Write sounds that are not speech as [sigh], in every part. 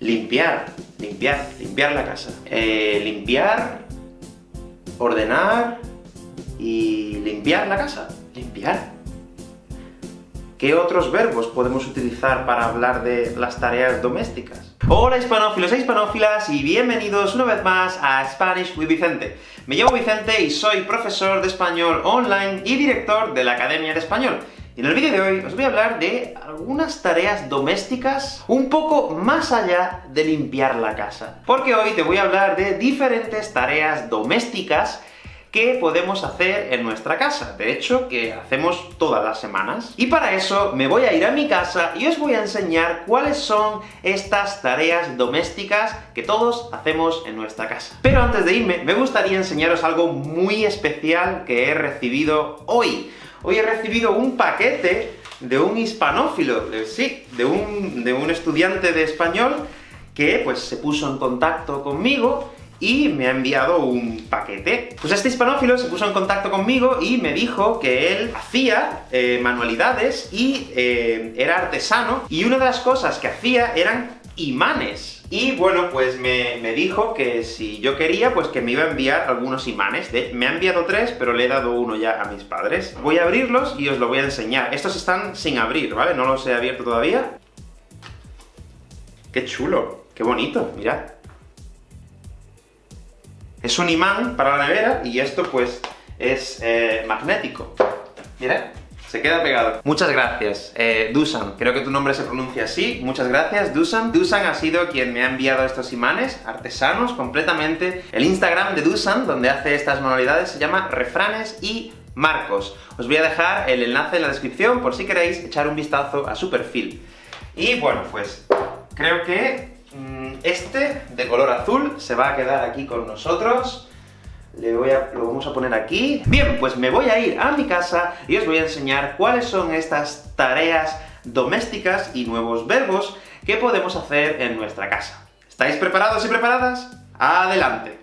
Limpiar, limpiar, limpiar la casa. Eh, limpiar, ordenar y limpiar la casa. Limpiar. ¿Qué otros verbos podemos utilizar para hablar de las tareas domésticas? Hola hispanófilos e hispanófilas, y bienvenidos una vez más a Spanish with Vicente. Me llamo Vicente y soy profesor de español online y director de la Academia de Español. Y en el vídeo de hoy os voy a hablar de algunas tareas domésticas un poco más allá de limpiar la casa. Porque hoy te voy a hablar de diferentes tareas domésticas que podemos hacer en nuestra casa, de hecho, que hacemos todas las semanas. Y para eso me voy a ir a mi casa y os voy a enseñar cuáles son estas tareas domésticas que todos hacemos en nuestra casa. Pero antes de irme, me gustaría enseñaros algo muy especial que he recibido hoy. Hoy he recibido un paquete de un hispanófilo, sí, de un, de un estudiante de español, que pues se puso en contacto conmigo, y me ha enviado un paquete. Pues este hispanófilo se puso en contacto conmigo y me dijo que él hacía eh, manualidades y eh, era artesano, y una de las cosas que hacía eran imanes. Y bueno, pues me, dijo que si yo quería, pues que me iba a enviar algunos imanes. me ha enviado tres, pero le he dado uno ya a mis padres. Voy a abrirlos y os lo voy a enseñar. Estos están sin abrir, ¿vale? No los he abierto todavía. ¡Qué chulo! ¡Qué bonito! Mirad. Es un imán para la nevera, y esto pues es eh, magnético. Mirad. Se queda pegado. Muchas gracias, eh, Dusan. Creo que tu nombre se pronuncia así. Muchas gracias, Dusan. Dusan ha sido quien me ha enviado estos imanes, artesanos, completamente. El Instagram de Dusan, donde hace estas manualidades, se llama Refranes y Marcos. Os voy a dejar el enlace en la descripción, por si queréis echar un vistazo a su perfil. Y bueno, pues, creo que mm, este, de color azul, se va a quedar aquí con nosotros. Le voy a, lo vamos a poner aquí. Bien, pues me voy a ir a mi casa y os voy a enseñar cuáles son estas tareas domésticas y nuevos verbos que podemos hacer en nuestra casa. ¿Estáis preparados y preparadas? ¡Adelante!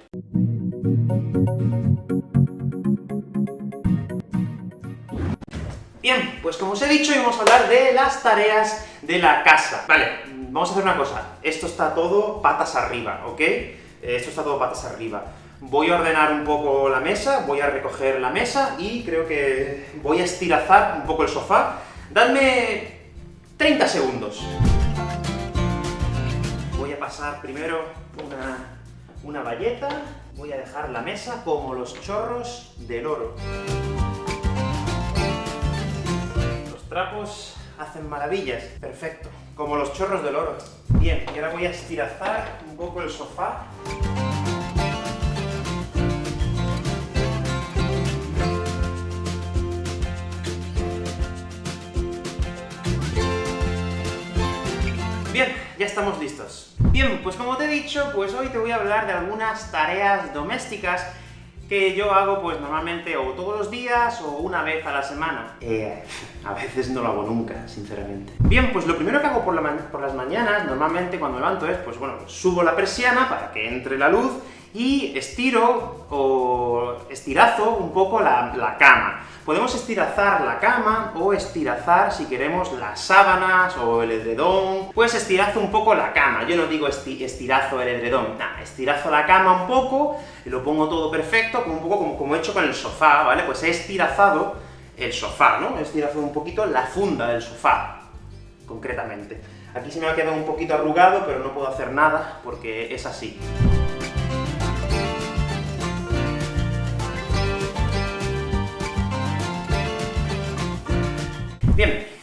Bien, pues como os he dicho, vamos a hablar de las tareas de la casa. Vale, vamos a hacer una cosa. Esto está todo patas arriba, ¿ok? Esto está todo patas arriba. Voy a ordenar un poco la mesa, voy a recoger la mesa, y creo que voy a estirazar un poco el sofá. Dadme 30 segundos. Voy a pasar primero una, una valleta, voy a dejar la mesa como los chorros del oro. Los trapos hacen maravillas. Perfecto. Como los chorros del oro. Bien, y ahora voy a estirazar un poco el sofá. Bien, ya estamos listos. Bien, pues como te he dicho, pues hoy te voy a hablar de algunas tareas domésticas que yo hago, pues normalmente o todos los días, o una vez a la semana. Eh, a veces no lo hago nunca, sinceramente. Bien, pues lo primero que hago por, las mañanas, normalmente cuando me levanto es, pues bueno, subo la persiana para que entre la luz, y estiro o estirazo un poco la, cama. Podemos estirazar la cama, o estirazar, si queremos, las sábanas o el edredón, pues estirazo un poco la cama. Yo no digo estirazo el edredón, nada, estirazo la cama un poco, y lo pongo todo perfecto, como un poco como, como he hecho con el sofá, ¿vale? Pues he estirazado el sofá, ¿no? He estirazado un poquito la funda del sofá, concretamente. Aquí se me ha quedado un poquito arrugado, pero no puedo hacer nada, porque es así.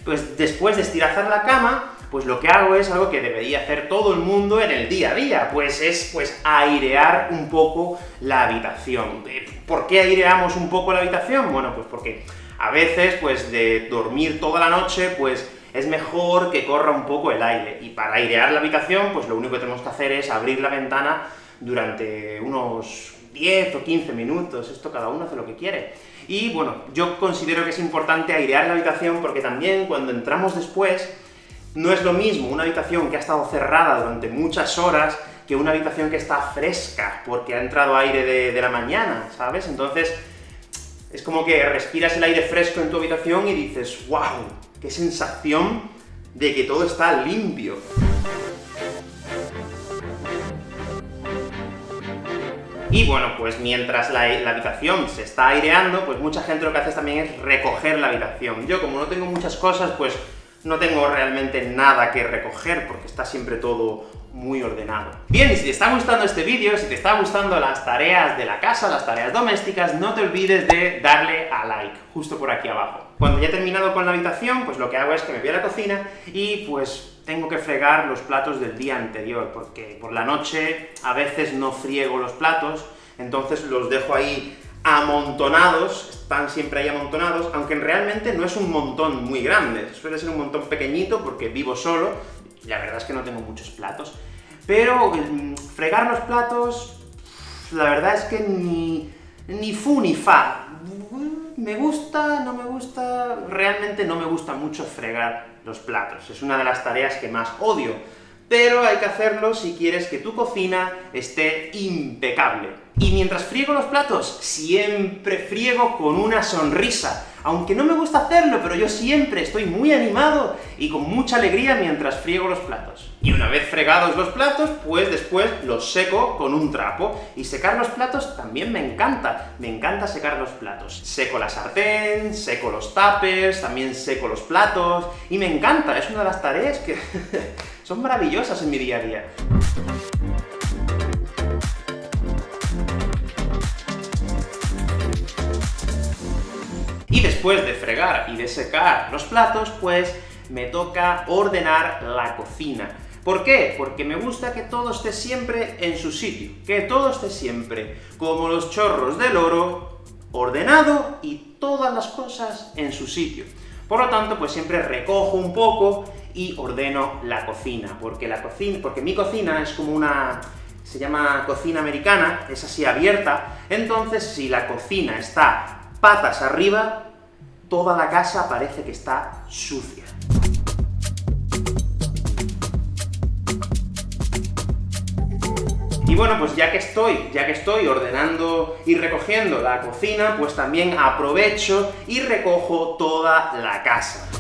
Pues después de estirazar la cama, pues lo que hago es algo que debería hacer todo el mundo en el día a día, pues es pues airear un poco la habitación. Eh, ¿Por qué aireamos un poco la habitación? Bueno, pues porque a veces, pues de dormir toda la noche, pues es mejor que corra un poco el aire, y para airear la habitación, pues lo único que tenemos que hacer es abrir la ventana durante unos 10 o 15 minutos, esto cada uno hace lo que quiere. Y bueno, yo considero que es importante airear la habitación, porque también cuando entramos después, no es lo mismo una habitación que ha estado cerrada durante muchas horas, que una habitación que está fresca, porque ha entrado aire de, de la mañana, ¿sabes? Entonces, es como que respiras el aire fresco en tu habitación y dices, ¡wow! ¡Qué sensación de que todo está limpio! Y bueno, pues mientras la, habitación se está aireando, pues mucha gente lo que hace también es recoger la habitación. Yo, como no tengo muchas cosas, pues no tengo realmente nada que recoger, porque está siempre todo muy ordenado. Bien, y si te está gustando este vídeo, si te está gustando las tareas de la casa, las tareas domésticas, no te olvides de darle a like, justo por aquí abajo. Cuando ya he terminado con la habitación, pues lo que hago es que me voy a la cocina y pues tengo que fregar los platos del día anterior, porque por la noche a veces no friego los platos, entonces los dejo ahí amontonados, están siempre ahí amontonados, aunque realmente no es un montón muy grande, suele ser un montón pequeñito porque vivo solo, la verdad es que no tengo muchos platos. Pero mm, fregar los platos, la verdad es que ni, ni fu ni fa. Me gusta, no me gusta, realmente no me gusta mucho fregar los platos, es una de las tareas que más odio, pero hay que hacerlo si quieres que tu cocina esté impecable. Y mientras friego los platos, siempre friego con una sonrisa, aunque no me gusta hacerlo, pero yo siempre estoy muy animado y con mucha alegría mientras friego los platos. Y una vez fregados los platos, pues después los seco con un trapo. Y secar los platos también me encanta, me encanta secar los platos. Seco la sartén, seco los tapers, también seco los platos, y me encanta, es una de las tareas que [laughs] son maravillosas en mi día a día. Y después de fregar y de secar los platos, pues me toca ordenar la cocina. ¿Por qué? Porque me gusta que todo esté siempre en su sitio, que todo esté siempre, como los chorros del oro, ordenado y todas las cosas en su sitio. Por lo tanto, pues siempre recojo un poco y ordeno la cocina, porque la cocina, porque mi cocina es como una se llama cocina americana, es así abierta, entonces si la cocina está patas arriba, toda la casa parece que está sucia. Y bueno, pues ya que estoy, ya que estoy ordenando y recogiendo la cocina, pues también aprovecho y recojo toda la casa.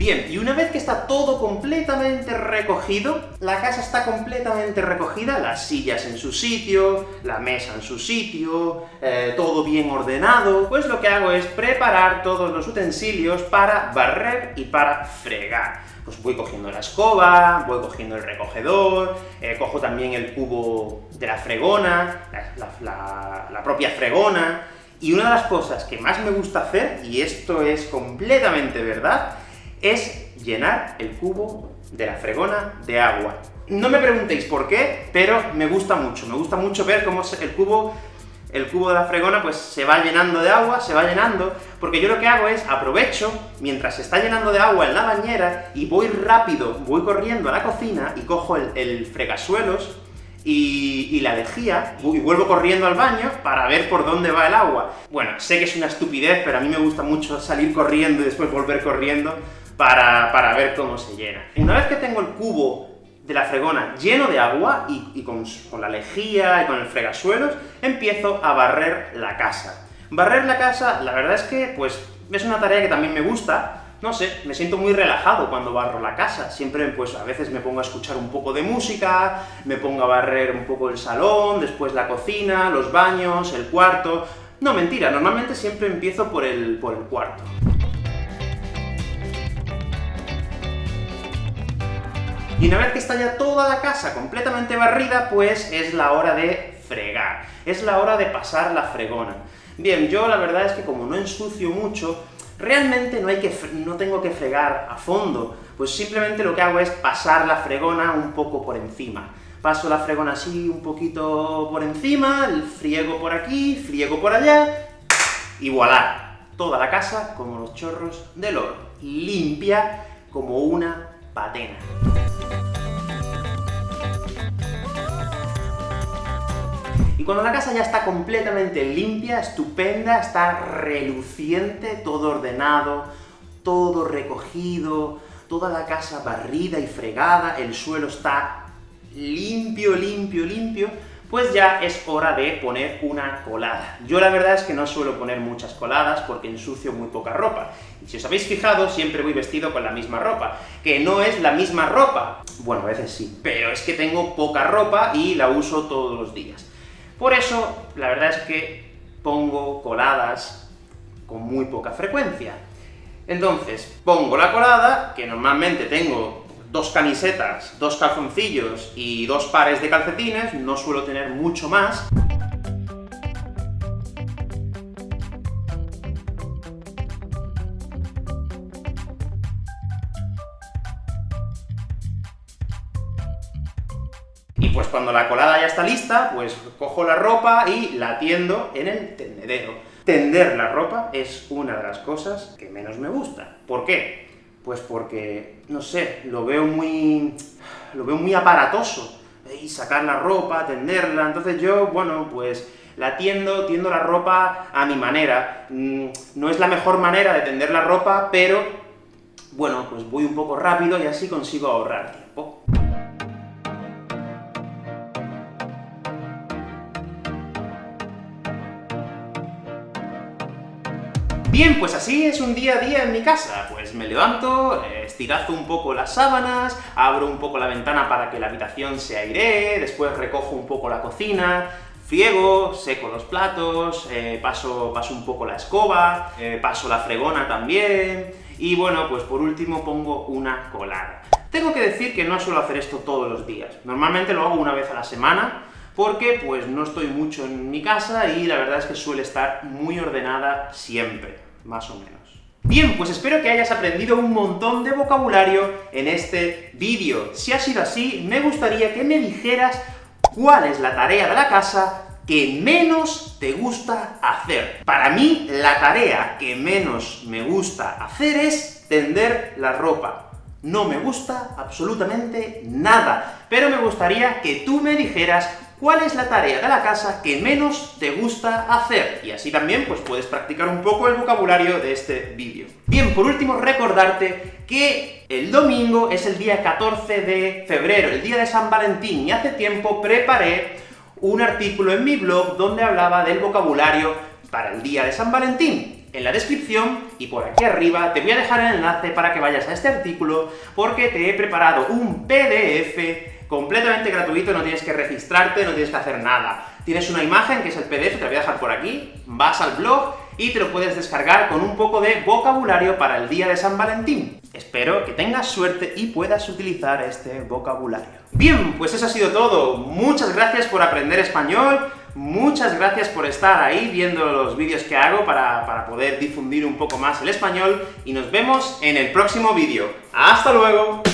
Bien, y una vez que está todo completamente recogido, la casa está completamente recogida, las sillas en su sitio, la mesa en su sitio, eh, todo bien ordenado, pues lo que hago es preparar todos los utensilios para barrer y para fregar. Pues voy cogiendo la escoba, voy cogiendo el recogedor, eh, cojo también el cubo de la fregona, la, propia fregona, y una de las cosas que más me gusta hacer, y esto es completamente verdad, es llenar el cubo de la fregona de agua. No me preguntéis por qué, pero me gusta mucho, me gusta mucho ver cómo el cubo el cubo de la fregona pues se va llenando de agua, se va llenando, porque yo lo que hago es aprovecho, mientras se está llenando de agua en la bañera, y voy rápido, voy corriendo a la cocina, y cojo el, fregasuelos, y, la lejía, y vuelvo corriendo al baño para ver por dónde va el agua. Bueno, sé que es una estupidez, pero a mí me gusta mucho salir corriendo y después volver corriendo para, para ver cómo se llena. Una vez que tengo el cubo de la fregona lleno de agua, y, con, la lejía y con el fregasuelos, empiezo a barrer la casa. Barrer la casa, la verdad es que, pues, es una tarea que también me gusta, no sé, me siento muy relajado cuando barro la casa. Siempre, pues, a veces me pongo a escuchar un poco de música, me pongo a barrer un poco el salón, después la cocina, los baños, el cuarto... No, mentira, normalmente siempre empiezo por el, por el cuarto. Y una vez que está ya toda la casa completamente barrida, pues es la hora de fregar, es la hora de pasar la fregona. Bien, yo la verdad es que como no ensucio mucho, realmente no, hay que no tengo que fregar a fondo, pues simplemente lo que hago es pasar la fregona un poco por encima. Paso la fregona así un poquito por encima, friego por aquí, friego por allá, y voilà, toda la casa como los chorros del oro, limpia como una patena. Y cuando la casa ya está completamente limpia, estupenda, está reluciente, todo ordenado, todo recogido, toda la casa barrida y fregada, el suelo está limpio, limpio, limpio, pues ya es hora de poner una colada. Yo la verdad es que no suelo poner muchas coladas porque ensucio muy poca ropa. Y si os habéis fijado, siempre voy vestido con la misma ropa, que no es la misma ropa. Bueno, a veces sí, pero es que tengo poca ropa y la uso todos los días. Por eso, la verdad es que pongo coladas con muy poca frecuencia. Entonces, pongo la colada, que normalmente tengo dos camisetas, dos calzoncillos y dos pares de calcetines, no suelo tener mucho más. Y pues cuando la colada ya está lista, pues cojo la ropa y la tiendo en el tendedero. Tender la ropa es una de las cosas que menos me gusta. ¿Por qué? Pues porque, no sé, lo veo muy... lo veo muy aparatoso, y sacar la ropa, tenderla, entonces yo, bueno, pues la tiendo, tiendo la ropa a mi manera. Mm, no es la mejor manera de tender la ropa, pero, bueno, pues voy un poco rápido y así consigo ahorrar tiempo. Bien, pues así es un día a día en mi casa. Pues me levanto, estirazo un poco las sábanas, abro un poco la ventana para que la habitación se airee, después recojo un poco la cocina, friego, seco los platos, eh, paso, paso un poco la escoba, eh, paso la fregona también, y bueno, pues por último pongo una colada. Tengo que decir que no suelo hacer esto todos los días. Normalmente lo hago una vez a la semana, porque pues no estoy mucho en mi casa y la verdad es que suele estar muy ordenada siempre, más o menos. Bien, pues espero que hayas aprendido un montón de vocabulario en este vídeo. Si ha sido así, me gustaría que me dijeras cuál es la tarea de la casa que menos te gusta hacer. Para mí, la tarea que menos me gusta hacer es tender la ropa no me gusta absolutamente nada, pero me gustaría que tú me dijeras cuál es la tarea de la casa que menos te gusta hacer, y así también pues puedes practicar un poco el vocabulario de este vídeo. Bien, por último, recordarte que el domingo es el día 14 de febrero, el día de San Valentín, y hace tiempo preparé un artículo en mi blog donde hablaba del vocabulario para el día de San Valentín, en la descripción y por aquí arriba te voy a dejar el enlace para que vayas a este artículo, porque te he preparado un PDF completamente gratuito, no tienes que registrarte, no tienes que hacer nada. Tienes una imagen, que es el PDF, te la voy a dejar por aquí, vas al blog y te lo puedes descargar con un poco de vocabulario para el día de San Valentín. Espero que tengas suerte y puedas utilizar este vocabulario. Bien, pues eso ha sido todo. Muchas gracias por aprender español, Muchas gracias por estar ahí viendo los vídeos que hago para, para poder difundir un poco más el español, y nos vemos en el próximo vídeo. ¡Hasta luego!